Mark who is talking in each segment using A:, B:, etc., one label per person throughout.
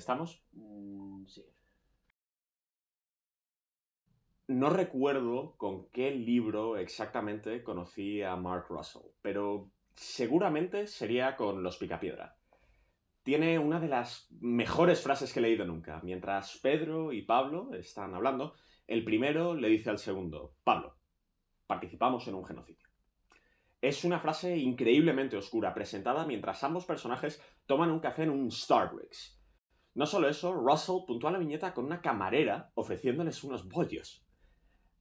A: ¿Estamos?
B: Mm, sí.
A: No recuerdo con qué libro exactamente conocí a Mark Russell, pero seguramente sería con Los Picapiedra. Tiene una de las mejores frases que he leído nunca. Mientras Pedro y Pablo están hablando, el primero le dice al segundo, Pablo, participamos en un genocidio. Es una frase increíblemente oscura, presentada mientras ambos personajes toman un café en un Starbucks. No solo eso, Russell puntúa la viñeta con una camarera ofreciéndoles unos bollos.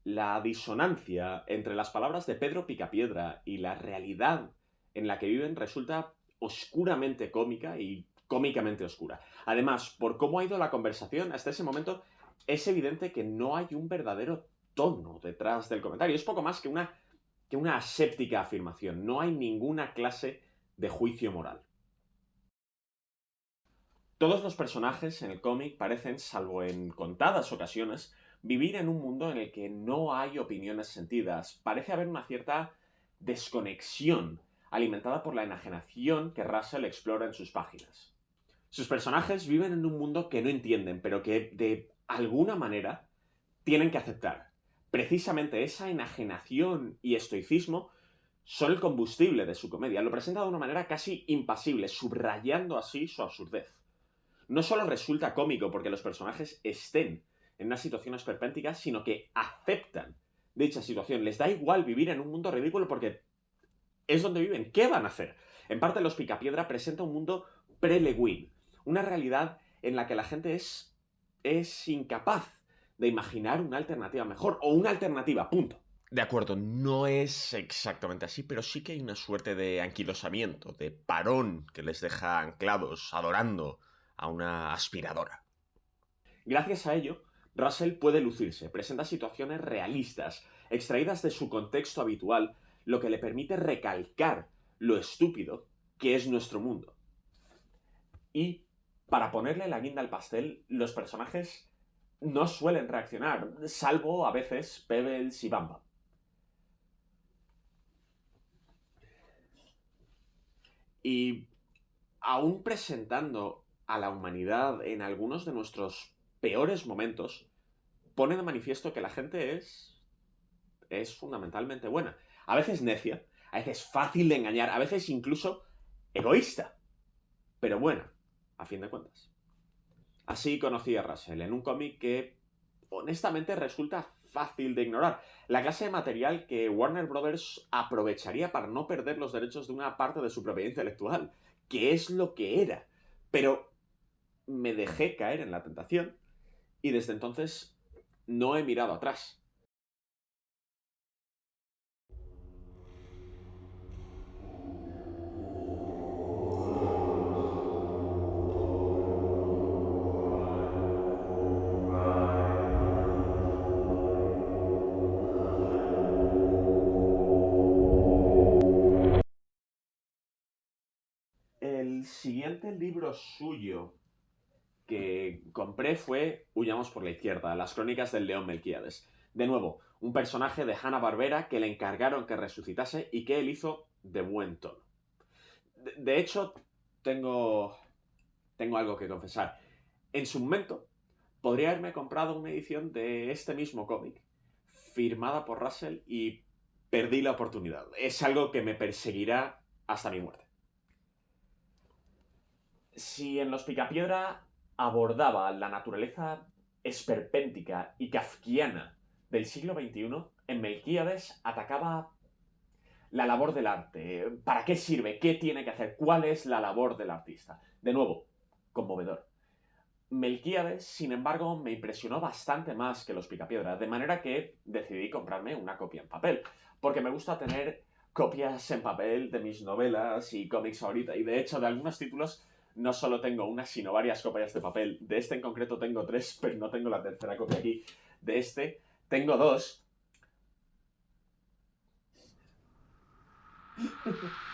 A: La disonancia entre las palabras de Pedro Picapiedra y la realidad en la que viven resulta oscuramente cómica y cómicamente oscura. Además, por cómo ha ido la conversación hasta ese momento, es evidente que no hay un verdadero tono detrás del comentario. Es poco más que una, que una aséptica afirmación. No hay ninguna clase de juicio moral. Todos los personajes en el cómic parecen, salvo en contadas ocasiones, vivir en un mundo en el que no hay opiniones sentidas. Parece haber una cierta desconexión alimentada por la enajenación que Russell explora en sus páginas. Sus personajes viven en un mundo que no entienden, pero que de alguna manera tienen que aceptar. Precisamente esa enajenación y estoicismo son el combustible de su comedia. Lo presenta de una manera casi impasible, subrayando así su absurdez. No solo resulta cómico porque los personajes estén en una situación esperpéntica, sino que aceptan dicha situación. Les da igual vivir en un mundo ridículo porque es donde viven. ¿Qué van a hacer? En parte, Los Picapiedra presenta un mundo pre-Lewin, una realidad en la que la gente es, es incapaz de imaginar una alternativa mejor, o una alternativa, punto. De acuerdo, no es exactamente así, pero sí que hay una suerte de anquilosamiento, de parón que les deja anclados, adorando a una aspiradora. Gracias a ello, Russell puede lucirse, presenta situaciones realistas, extraídas de su contexto habitual, lo que le permite recalcar lo estúpido que es nuestro mundo. Y para ponerle la guinda al pastel, los personajes no suelen reaccionar, salvo a veces Pebbles y Bamba. Y aún presentando a la humanidad en algunos de nuestros peores momentos, pone de manifiesto que la gente es. es fundamentalmente buena. A veces necia, a veces fácil de engañar, a veces incluso egoísta, pero buena a fin de cuentas. Así conocí a Russell, en un cómic que honestamente resulta fácil de ignorar. La clase de material que Warner Brothers aprovecharía para no perder los derechos de una parte de su propiedad intelectual, que es lo que era. Pero me dejé caer en la tentación y desde entonces no he mirado atrás. El siguiente libro suyo que compré fue Huyamos por la izquierda, las crónicas del león Melquíades. De nuevo, un personaje de Hanna Barbera que le encargaron que resucitase y que él hizo de buen tono. De, de hecho, tengo, tengo algo que confesar. En su momento, podría haberme comprado una edición de este mismo cómic, firmada por Russell, y perdí la oportunidad. Es algo que me perseguirá hasta mi muerte. Si en Los Picapiedra abordaba la naturaleza esperpéntica y kafkiana del siglo XXI, en Melquíades atacaba la labor del arte. ¿Para qué sirve? ¿Qué tiene que hacer? ¿Cuál es la labor del artista? De nuevo, conmovedor. Melquíades, sin embargo, me impresionó bastante más que los Picapiedra, de manera que decidí comprarme una copia en papel, porque me gusta tener copias en papel de mis novelas y cómics ahorita, y de hecho de algunos títulos no solo tengo una, sino varias copias de papel. De este en concreto tengo tres, pero no tengo la tercera copia aquí. De este tengo dos.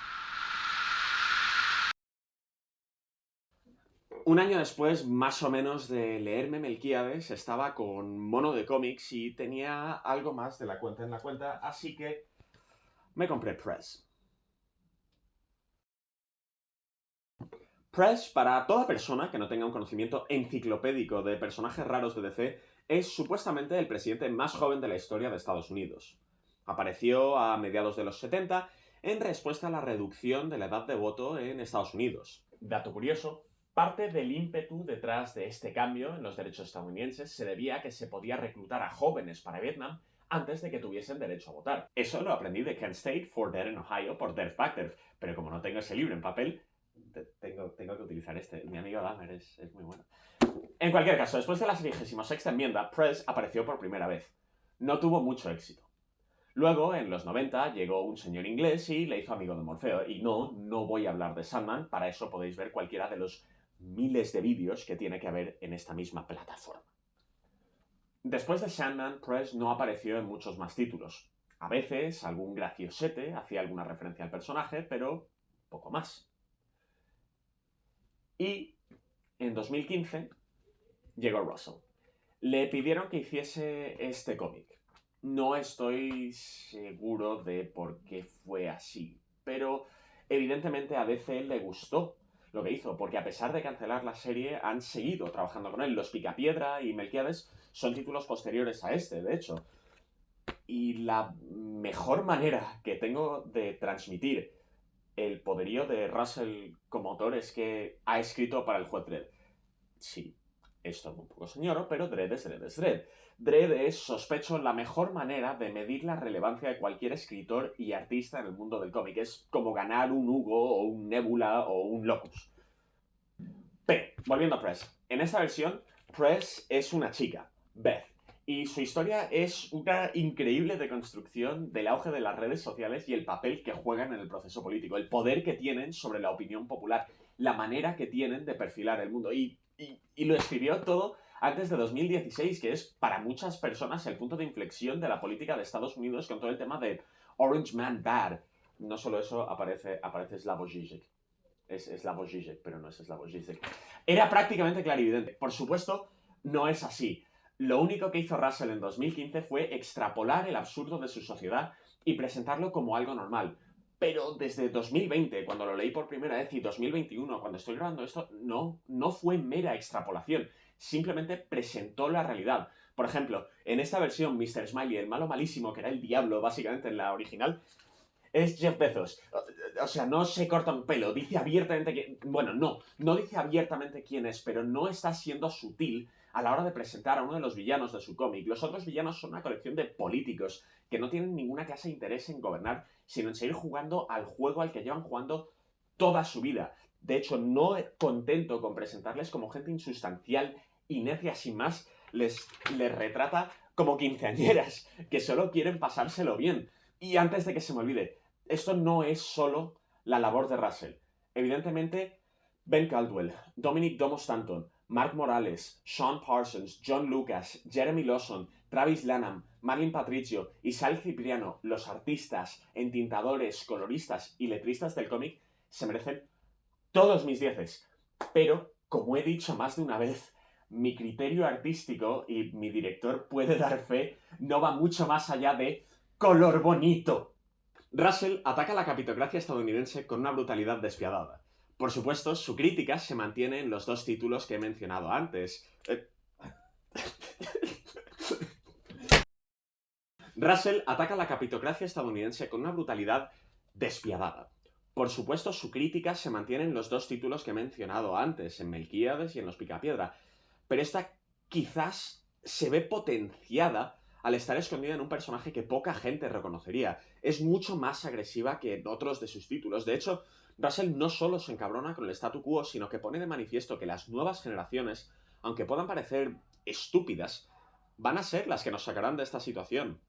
A: Un año después, más o menos, de leerme Melquíades, estaba con mono de cómics y tenía algo más de la cuenta en la cuenta, así que me compré Press. Press, para toda persona que no tenga un conocimiento enciclopédico de personajes raros de DC, es supuestamente el presidente más joven de la historia de Estados Unidos. Apareció a mediados de los 70 en respuesta a la reducción de la edad de voto en Estados Unidos. Dato curioso, parte del ímpetu detrás de este cambio en los derechos estadounidenses se debía a que se podía reclutar a jóvenes para Vietnam antes de que tuviesen derecho a votar. Eso lo aprendí de Kent State for Dead en Ohio por Derf Backderf, pero como no tengo ese libro en papel, tengo, tengo que utilizar este. Mi amigo Dahmer es, es muy bueno. En cualquier caso, después de la 66 enmienda, Press apareció por primera vez. No tuvo mucho éxito. Luego, en los 90, llegó un señor inglés y le hizo amigo de Morfeo. Y no, no voy a hablar de Sandman, para eso podéis ver cualquiera de los miles de vídeos que tiene que haber en esta misma plataforma. Después de Sandman, Press no apareció en muchos más títulos. A veces algún graciosete hacía alguna referencia al personaje, pero poco más. Y en 2015 llegó Russell. Le pidieron que hiciese este cómic. No estoy seguro de por qué fue así, pero evidentemente a DC le gustó lo que hizo, porque a pesar de cancelar la serie, han seguido trabajando con él. Los Picapiedra y Melquiades son títulos posteriores a este, de hecho. Y la mejor manera que tengo de transmitir el poderío de Russell como autor es que ha escrito para el juez Dredd. Sí, esto es un poco señor, pero Dredd es Dredd es Dredd. Dredd es, sospecho, la mejor manera de medir la relevancia de cualquier escritor y artista en el mundo del cómic. Es como ganar un Hugo o un Nebula o un Locus. Pero, volviendo a Press. En esta versión, Press es una chica, Beth y su historia es una increíble deconstrucción del auge de las redes sociales y el papel que juegan en el proceso político, el poder que tienen sobre la opinión popular, la manera que tienen de perfilar el mundo. Y, lo escribió todo antes de 2016, que es para muchas personas el punto de inflexión de la política de Estados Unidos con todo el tema de Orange Man Bad. No solo eso, aparece, aparece Slavoj. Es Slavoj Žižek, pero no es Slavoj Žižek. Era prácticamente clarividente. Por supuesto, no es así. Lo único que hizo Russell en 2015 fue extrapolar el absurdo de su sociedad y presentarlo como algo normal. Pero desde 2020, cuando lo leí por primera vez, y 2021, cuando estoy grabando esto, no, no fue mera extrapolación. Simplemente presentó la realidad. Por ejemplo, en esta versión, Mr. Smiley, el malo malísimo, que era el diablo básicamente en la original, es Jeff Bezos. O sea, no se corta un pelo, dice abiertamente que... Bueno, no, no dice abiertamente quién es, pero no está siendo sutil a la hora de presentar a uno de los villanos de su cómic. Los otros villanos son una colección de políticos que no tienen ninguna clase de interés en gobernar, sino en seguir jugando al juego al que llevan jugando toda su vida. De hecho, no contento con presentarles como gente insustancial y necia sin más, les, les retrata como quinceañeras, que solo quieren pasárselo bien. Y antes de que se me olvide, esto no es solo la labor de Russell. Evidentemente, Ben Caldwell, Dominic Domo Stanton, Mark Morales, Sean Parsons, John Lucas, Jeremy Lawson, Travis Lanham, Marlin Patricio y Sal Cipriano, los artistas, entintadores, coloristas y letristas del cómic, se merecen todos mis dieces. Pero, como he dicho más de una vez, mi criterio artístico y mi director puede dar fe, no va mucho más allá de color bonito. Russell ataca la capitocracia estadounidense con una brutalidad despiadada. Por supuesto, su crítica se mantiene en los dos títulos que he mencionado antes. Eh, Russell ataca la capitocracia estadounidense con una brutalidad despiadada. Por supuesto, su crítica se mantiene en los dos títulos que he mencionado antes, en Melquíades y en Los Picapiedra, pero esta quizás se ve potenciada al estar escondida en un personaje que poca gente reconocería. Es mucho más agresiva que en otros de sus títulos. De hecho, Russell no solo se encabrona con el statu quo, sino que pone de manifiesto que las nuevas generaciones, aunque puedan parecer estúpidas, van a ser las que nos sacarán de esta situación.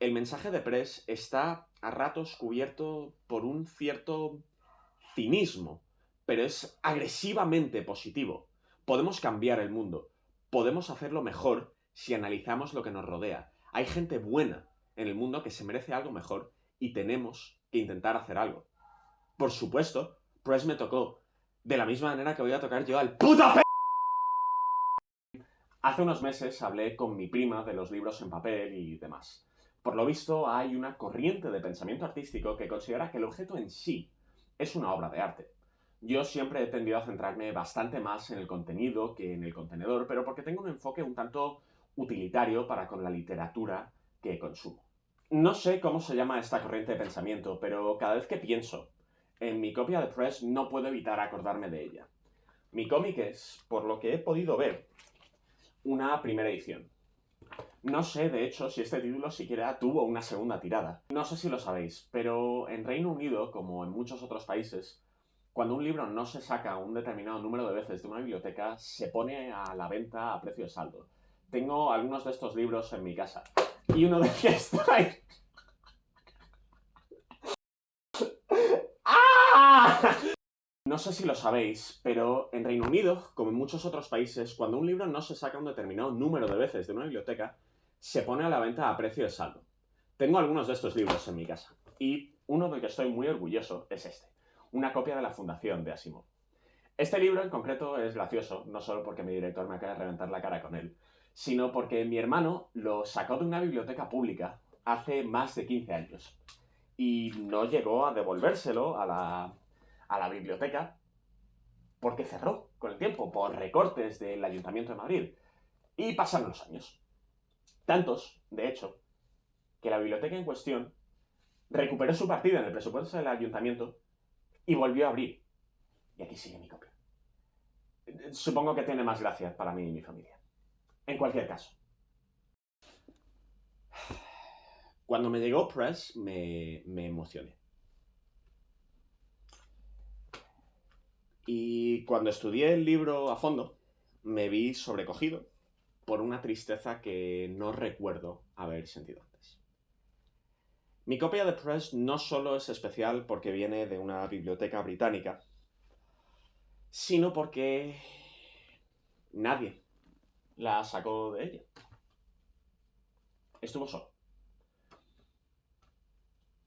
A: El mensaje de Press está a ratos cubierto por un cierto cinismo, pero es agresivamente positivo. Podemos cambiar el mundo, podemos hacerlo mejor si analizamos lo que nos rodea. Hay gente buena en el mundo que se merece algo mejor y tenemos que intentar hacer algo. Por supuesto, Press me tocó. De la misma manera que voy a tocar yo al puto p... Hace unos meses hablé con mi prima de los libros en papel y demás. Por lo visto, hay una corriente de pensamiento artístico que considera que el objeto en sí es una obra de arte. Yo siempre he tendido a centrarme bastante más en el contenido que en el contenedor, pero porque tengo un enfoque un tanto utilitario para con la literatura que consumo. No sé cómo se llama esta corriente de pensamiento, pero cada vez que pienso en mi copia de Press no puedo evitar acordarme de ella. Mi cómic es, por lo que he podido ver, una primera edición. No sé, de hecho, si este título siquiera tuvo una segunda tirada. No sé si lo sabéis, pero en Reino Unido, como en muchos otros países, cuando un libro no se saca un determinado número de veces de una biblioteca, se pone a la venta a precio de saldo. Tengo algunos de estos libros en mi casa. Y uno de ellos está. ¡Ah! No sé si lo sabéis, pero en Reino Unido, como en muchos otros países, cuando un libro no se saca un determinado número de veces de una biblioteca, se pone a la venta a precio de saldo. Tengo algunos de estos libros en mi casa, y uno del que estoy muy orgulloso es este, una copia de la Fundación de Asimov. Este libro en concreto es gracioso, no solo porque mi director me acaba de reventar la cara con él, sino porque mi hermano lo sacó de una biblioteca pública hace más de 15 años y no llegó a devolvérselo a la a la biblioteca porque cerró con el tiempo por recortes del Ayuntamiento de Madrid. Y pasaron los años. Tantos, de hecho, que la biblioteca en cuestión recuperó su partida en el presupuesto del ayuntamiento y volvió a abrir. Y aquí sigue mi copia. Supongo que tiene más gracia para mí y mi familia. En cualquier caso. Cuando me llegó Press me, me emocioné. Y cuando estudié el libro a fondo, me vi sobrecogido por una tristeza que no recuerdo haber sentido antes. Mi copia de Press no solo es especial porque viene de una biblioteca británica, sino porque nadie la sacó de ella. Estuvo solo.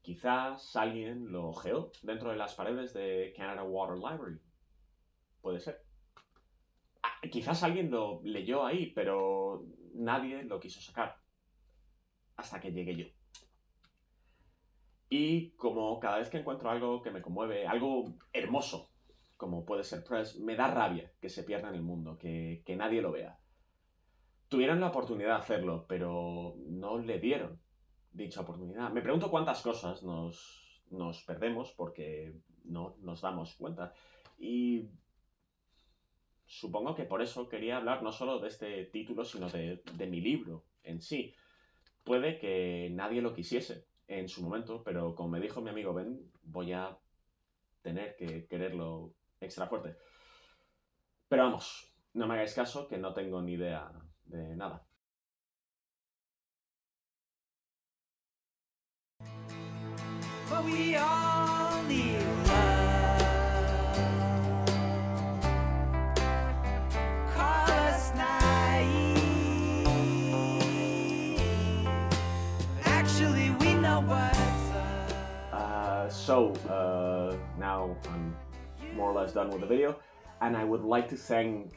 A: Quizás alguien lo ojeó dentro de las paredes de Canada Water Library Puede ser. Ah, quizás alguien lo leyó ahí, pero nadie lo quiso sacar. Hasta que llegué yo. Y como cada vez que encuentro algo que me conmueve, algo hermoso, como puede ser Press, me da rabia que se pierda en el mundo, que, que nadie lo vea. Tuvieron la oportunidad de hacerlo, pero no le dieron dicha oportunidad. Me pregunto cuántas cosas nos, nos perdemos porque no nos damos cuenta. Y supongo que por eso quería hablar no solo de este título, sino de, mi libro en sí. Puede que nadie lo quisiese en su momento, pero como me dijo mi amigo Ben, voy a tener que quererlo extra fuerte. Pero vamos, no me hagáis caso, que no tengo ni idea de nada. So, uh, now I'm more or less done with the video, and I would like to thank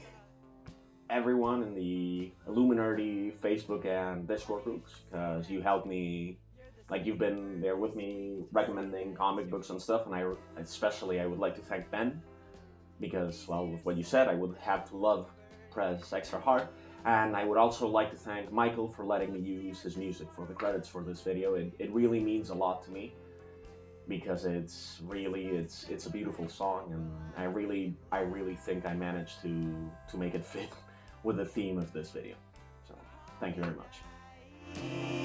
A: everyone in the Illuminati Facebook and Discord groups, because you helped me, like you've been there with me recommending comic books and stuff, and I especially I would like to thank Ben, because, well, with what you said, I would have to love Press extra hard. And I would also like to thank Michael for letting me use his music for the credits for this video. It, it really means a lot to me because it's really it's it's a beautiful song and I really I really think I managed to to make it fit with the theme of this video. So thank you very much.